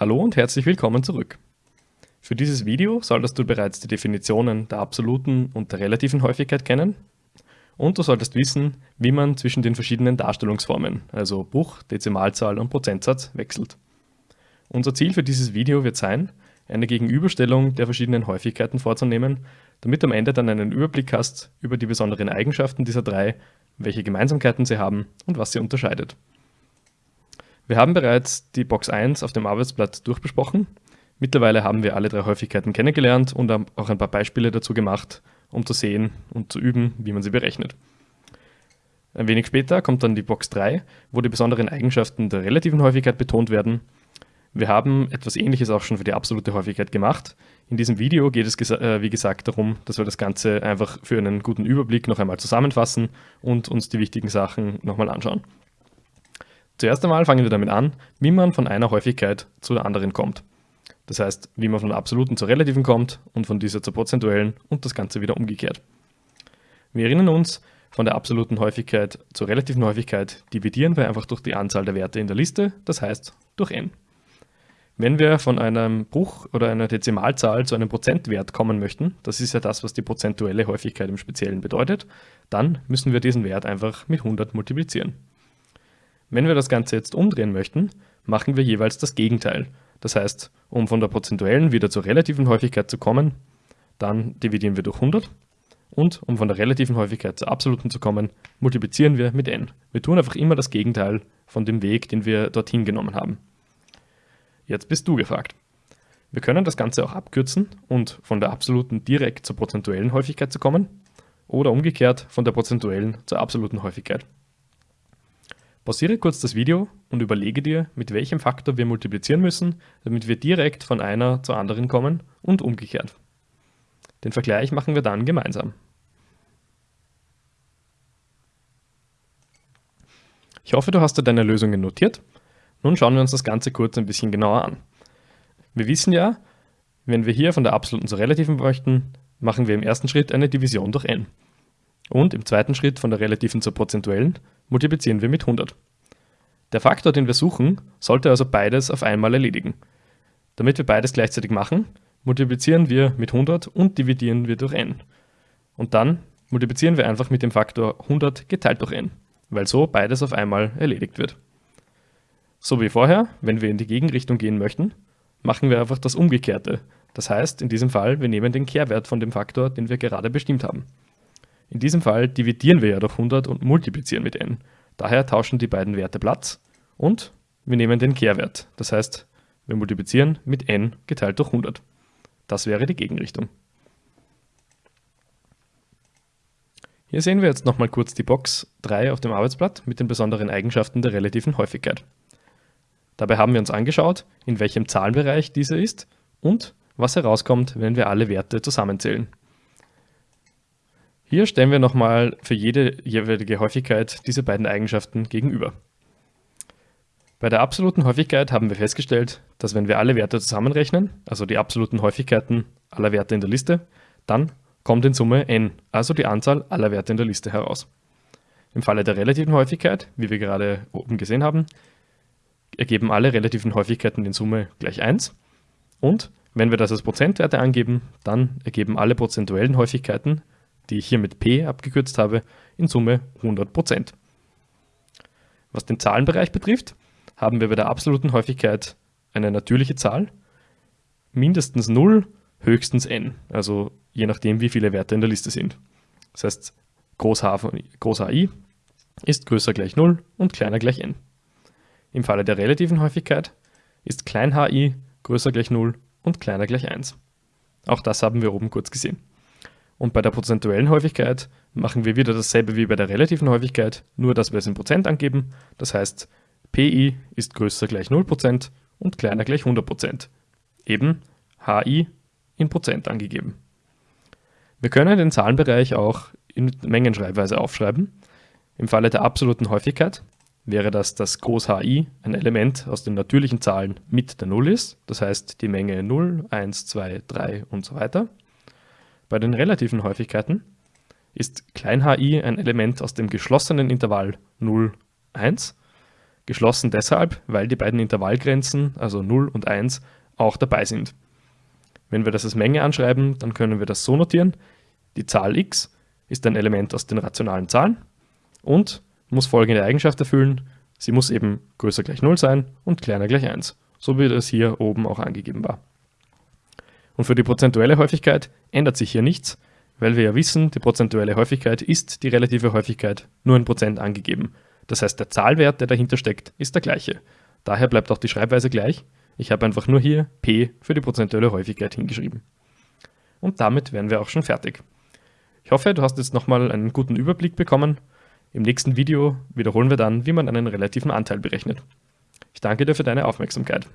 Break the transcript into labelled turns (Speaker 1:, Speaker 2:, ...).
Speaker 1: Hallo und herzlich willkommen zurück. Für dieses Video solltest du bereits die Definitionen der absoluten und der relativen Häufigkeit kennen und du solltest wissen, wie man zwischen den verschiedenen Darstellungsformen, also Bruch, Dezimalzahl und Prozentsatz, wechselt. Unser Ziel für dieses Video wird sein, eine Gegenüberstellung der verschiedenen Häufigkeiten vorzunehmen, damit du am Ende dann einen Überblick hast über die besonderen Eigenschaften dieser drei, welche Gemeinsamkeiten sie haben und was sie unterscheidet. Wir haben bereits die Box 1 auf dem Arbeitsblatt durchbesprochen. Mittlerweile haben wir alle drei Häufigkeiten kennengelernt und auch ein paar Beispiele dazu gemacht, um zu sehen und zu üben, wie man sie berechnet. Ein wenig später kommt dann die Box 3, wo die besonderen Eigenschaften der relativen Häufigkeit betont werden. Wir haben etwas ähnliches auch schon für die absolute Häufigkeit gemacht. In diesem Video geht es, äh, wie gesagt, darum, dass wir das Ganze einfach für einen guten Überblick noch einmal zusammenfassen und uns die wichtigen Sachen nochmal anschauen. Zuerst einmal fangen wir damit an, wie man von einer Häufigkeit zu der anderen kommt. Das heißt, wie man von der absoluten zur relativen kommt und von dieser zur prozentuellen und das Ganze wieder umgekehrt. Wir erinnern uns, von der absoluten Häufigkeit zur relativen Häufigkeit dividieren wir einfach durch die Anzahl der Werte in der Liste, das heißt durch n. Wenn wir von einem Bruch oder einer Dezimalzahl zu einem Prozentwert kommen möchten, das ist ja das, was die prozentuelle Häufigkeit im Speziellen bedeutet, dann müssen wir diesen Wert einfach mit 100 multiplizieren. Wenn wir das Ganze jetzt umdrehen möchten, machen wir jeweils das Gegenteil. Das heißt, um von der prozentuellen wieder zur relativen Häufigkeit zu kommen, dann dividieren wir durch 100 und um von der relativen Häufigkeit zur absoluten zu kommen, multiplizieren wir mit n. Wir tun einfach immer das Gegenteil von dem Weg, den wir dorthin genommen haben. Jetzt bist du gefragt. Wir können das Ganze auch abkürzen und von der absoluten direkt zur prozentuellen Häufigkeit zu kommen oder umgekehrt von der prozentuellen zur absoluten Häufigkeit. Pausiere kurz das Video und überlege dir, mit welchem Faktor wir multiplizieren müssen, damit wir direkt von einer zur anderen kommen und umgekehrt. Den Vergleich machen wir dann gemeinsam. Ich hoffe, du hast dir deine Lösungen notiert. Nun schauen wir uns das Ganze kurz ein bisschen genauer an. Wir wissen ja, wenn wir hier von der absoluten zur relativen bräuchten, machen wir im ersten Schritt eine Division durch n. Und im zweiten Schritt von der relativen zur prozentuellen multiplizieren wir mit 100. Der Faktor, den wir suchen, sollte also beides auf einmal erledigen. Damit wir beides gleichzeitig machen, multiplizieren wir mit 100 und dividieren wir durch n. Und dann multiplizieren wir einfach mit dem Faktor 100 geteilt durch n, weil so beides auf einmal erledigt wird. So wie vorher, wenn wir in die Gegenrichtung gehen möchten, machen wir einfach das Umgekehrte. Das heißt, in diesem Fall, wir nehmen den Kehrwert von dem Faktor, den wir gerade bestimmt haben. In diesem Fall dividieren wir ja durch 100 und multiplizieren mit n. Daher tauschen die beiden Werte Platz und wir nehmen den Kehrwert. Das heißt, wir multiplizieren mit n geteilt durch 100. Das wäre die Gegenrichtung. Hier sehen wir jetzt nochmal kurz die Box 3 auf dem Arbeitsblatt mit den besonderen Eigenschaften der relativen Häufigkeit. Dabei haben wir uns angeschaut, in welchem Zahlenbereich diese ist und was herauskommt, wenn wir alle Werte zusammenzählen. Hier stellen wir nochmal für jede jeweilige Häufigkeit diese beiden Eigenschaften gegenüber. Bei der absoluten Häufigkeit haben wir festgestellt, dass wenn wir alle Werte zusammenrechnen, also die absoluten Häufigkeiten aller Werte in der Liste, dann kommt in Summe n, also die Anzahl aller Werte in der Liste heraus. Im Falle der relativen Häufigkeit, wie wir gerade oben gesehen haben, ergeben alle relativen Häufigkeiten in Summe gleich 1 und wenn wir das als Prozentwerte angeben, dann ergeben alle prozentuellen Häufigkeiten die ich hier mit p abgekürzt habe, in Summe 100%. Was den Zahlenbereich betrifft, haben wir bei der absoluten Häufigkeit eine natürliche Zahl, mindestens 0, höchstens n, also je nachdem, wie viele Werte in der Liste sind. Das heißt, Groß, H von, Groß HI ist größer gleich 0 und kleiner gleich n. Im Falle der relativen Häufigkeit ist klein hi größer gleich 0 und kleiner gleich 1. Auch das haben wir oben kurz gesehen. Und bei der prozentuellen Häufigkeit machen wir wieder dasselbe wie bei der relativen Häufigkeit, nur dass wir es in Prozent angeben. Das heißt, Pi ist größer gleich 0% und kleiner gleich 100%. Eben Hi in Prozent angegeben. Wir können den Zahlenbereich auch in Mengenschreibweise aufschreiben. Im Falle der absoluten Häufigkeit wäre das, dass Groß Hi ein Element aus den natürlichen Zahlen mit der 0 ist, das heißt die Menge 0, 1, 2, 3 und so weiter. Bei den relativen Häufigkeiten ist klein hi ein Element aus dem geschlossenen Intervall 0, 1. Geschlossen deshalb, weil die beiden Intervallgrenzen, also 0 und 1, auch dabei sind. Wenn wir das als Menge anschreiben, dann können wir das so notieren. Die Zahl x ist ein Element aus den rationalen Zahlen und muss folgende Eigenschaft erfüllen. Sie muss eben größer gleich 0 sein und kleiner gleich 1, so wie das hier oben auch angegeben war. Und für die prozentuelle Häufigkeit ändert sich hier nichts, weil wir ja wissen, die prozentuelle Häufigkeit ist die relative Häufigkeit nur in Prozent angegeben. Das heißt, der Zahlwert, der dahinter steckt, ist der gleiche. Daher bleibt auch die Schreibweise gleich. Ich habe einfach nur hier p für die prozentuelle Häufigkeit hingeschrieben. Und damit wären wir auch schon fertig. Ich hoffe, du hast jetzt nochmal einen guten Überblick bekommen. Im nächsten Video wiederholen wir dann, wie man einen relativen Anteil berechnet. Ich danke dir für deine Aufmerksamkeit.